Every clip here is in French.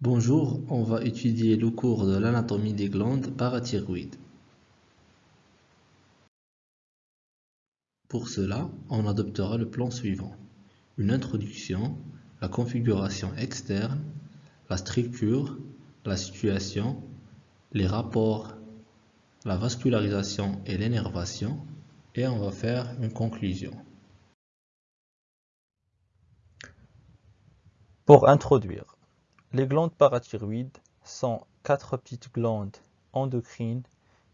Bonjour, on va étudier le cours de l'anatomie des glandes parathyroïdes. Pour cela, on adoptera le plan suivant. Une introduction, la configuration externe, la structure, la situation, les rapports, la vascularisation et l'énervation, et on va faire une conclusion. Pour introduire, les glandes parathyroïdes sont quatre petites glandes endocrines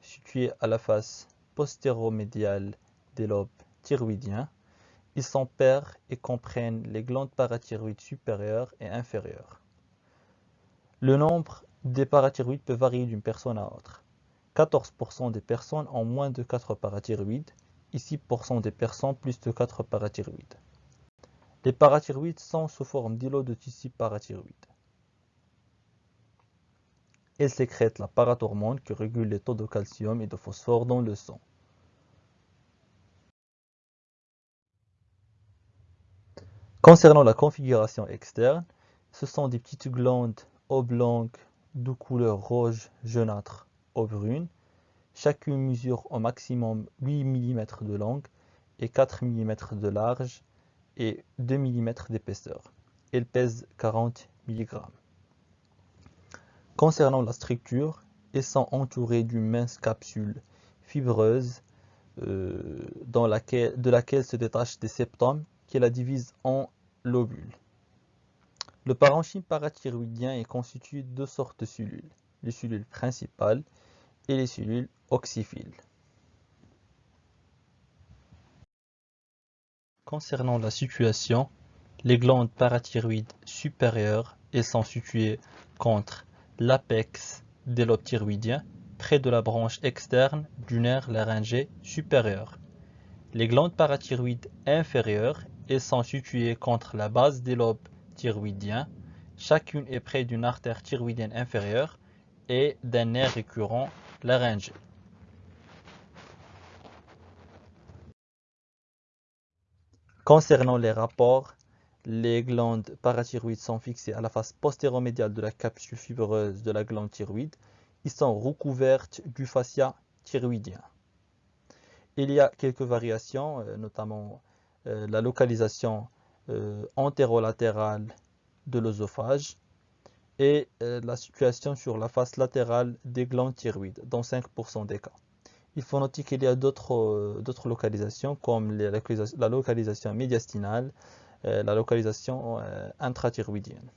situées à la face postéromédiale des lobes thyroïdiens. Ils sont pairs et comprennent les glandes parathyroïdes supérieures et inférieures. Le nombre des parathyroïdes peut varier d'une personne à autre. 14% des personnes ont moins de 4 parathyroïdes et 6% des personnes plus de 4 parathyroïdes. Les parathyroïdes sont sous forme d'îlots de tissu parathyroïde. Elle sécrète la parathormone qui régule les taux de calcium et de phosphore dans le sang. Concernant la configuration externe, ce sont des petites glandes oblongues de couleur rouge jaunâtre ou brune. Chacune mesure au maximum 8 mm de longue et 4 mm de large et 2 mm d'épaisseur. Elle pèse 40 mg. Concernant la structure, elles sont entourées d'une mince capsule fibreuse euh, de laquelle se détachent des septums qui la divisent en lobules. Le parenchyme parathyroïdien est constitué de deux sortes de cellules, les cellules principales et les cellules oxyphiles. Concernant la situation, les glandes parathyroïdes supérieures sont situées contre l'apex des lobes thyroïdiens, près de la branche externe du nerf laryngé supérieur. Les glandes parathyroïdes inférieures elles sont situées contre la base des lobes thyroïdiens. Chacune est près d'une artère thyroïdienne inférieure et d'un nerf récurrent laryngé. Concernant les rapports, les glandes parathyroïdes sont fixées à la face postéromédiale de la capsule fibreuse de la glande thyroïde. Ils sont recouvertes du fascia thyroïdien. Il y a quelques variations, euh, notamment euh, la localisation euh, antérolatérale de l'œsophage et la situation sur la face latérale des glandes thyroïdes, dans 5% des cas. Il faut noter qu'il y a d'autres localisations comme la localisation médiastinale, euh, la localisation euh, intrathyroïdienne.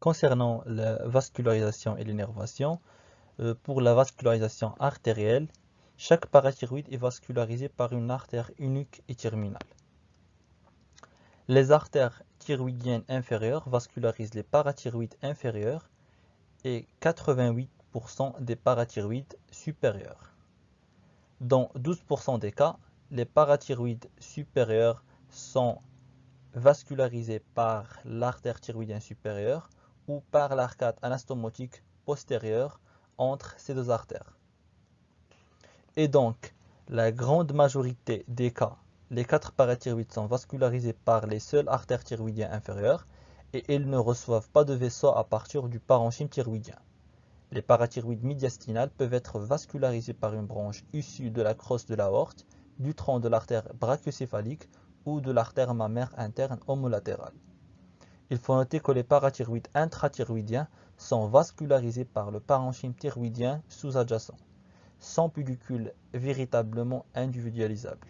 Concernant la vascularisation et l'énervation, euh, pour la vascularisation artérielle, chaque parathyroïde est vascularisé par une artère unique et terminale. Les artères thyroïdiennes inférieures vascularisent les parathyroïdes inférieurs et 88% des parathyroïdes supérieurs. Dans 12% des cas, les parathyroïdes supérieurs sont vascularisés par l'artère thyroïdienne supérieure ou par l'arcade anastomotique postérieure entre ces deux artères. Et donc, la grande majorité des cas, les quatre parathyroïdes sont vascularisés par les seules artères thyroïdiennes inférieures et elles ne reçoivent pas de vaisseau à partir du parenchyme thyroïdien. Les parathyroïdes médiastinales peuvent être vascularisés par une branche issue de la crosse de l'aorte du tronc de l'artère brachiocéphalique ou de l'artère mammaire interne homolatérale. Il faut noter que les parathyroïdes intrathyroïdiens sont vascularisés par le parenchyme thyroïdien sous-adjacent, sans pellicule véritablement individualisable.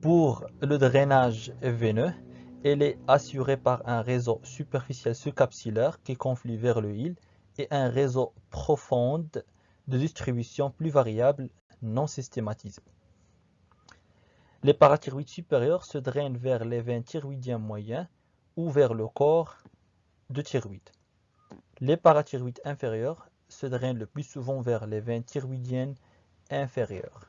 Pour le drainage veineux, elle est assurée par un réseau superficiel sous-capsillaire qui conflue vers le hile et un réseau profond de distribution plus variable, non systématisée. Les parathyroïdes supérieurs se drainent vers les veines thyroïdiens moyens ou vers le corps de thyroïde. Les parathyroïdes inférieurs se drainent le plus souvent vers les veines thyroïdiennes inférieures.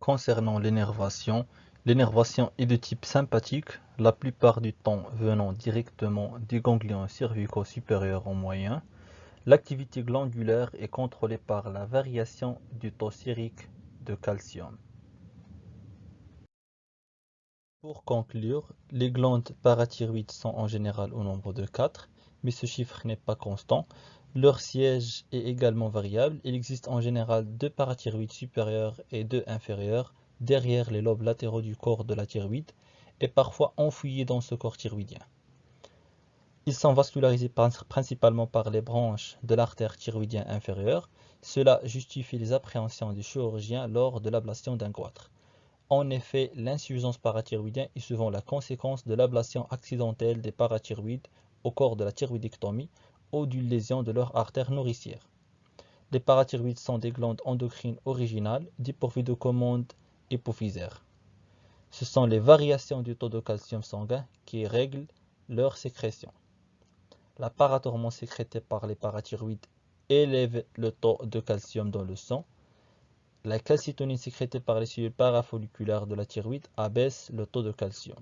Concernant l'énervation, L'énervation est de type sympathique, la plupart du temps venant directement des ganglions cervicaux supérieurs en moyen. L'activité glandulaire est contrôlée par la variation du taux sérique de calcium. Pour conclure, les glandes parathyroïdes sont en général au nombre de 4, mais ce chiffre n'est pas constant. Leur siège est également variable. Il existe en général deux parathyroïdes supérieurs et deux inférieurs derrière les lobes latéraux du corps de la thyroïde et parfois enfouis dans ce corps thyroïdien. Ils sont vascularisés principalement par les branches de l'artère thyroïdienne inférieure. Cela justifie les appréhensions du chirurgien lors de l'ablation d'un goitre. En effet, l'insuffisance parathyroïdienne est souvent la conséquence de l'ablation accidentelle des parathyroïdes au corps de la thyroïdectomie ou d'une lésion de leur artère nourricière. Les parathyroïdes sont des glandes endocrines originales dépourvues de commandes Ce sont les variations du taux de calcium sanguin qui règlent leur sécrétion. La parathormone sécrétée par les parathyroïdes élève le taux de calcium dans le sang. La calcitonine sécrétée par les cellules parafolliculaires de la thyroïde abaisse le taux de calcium.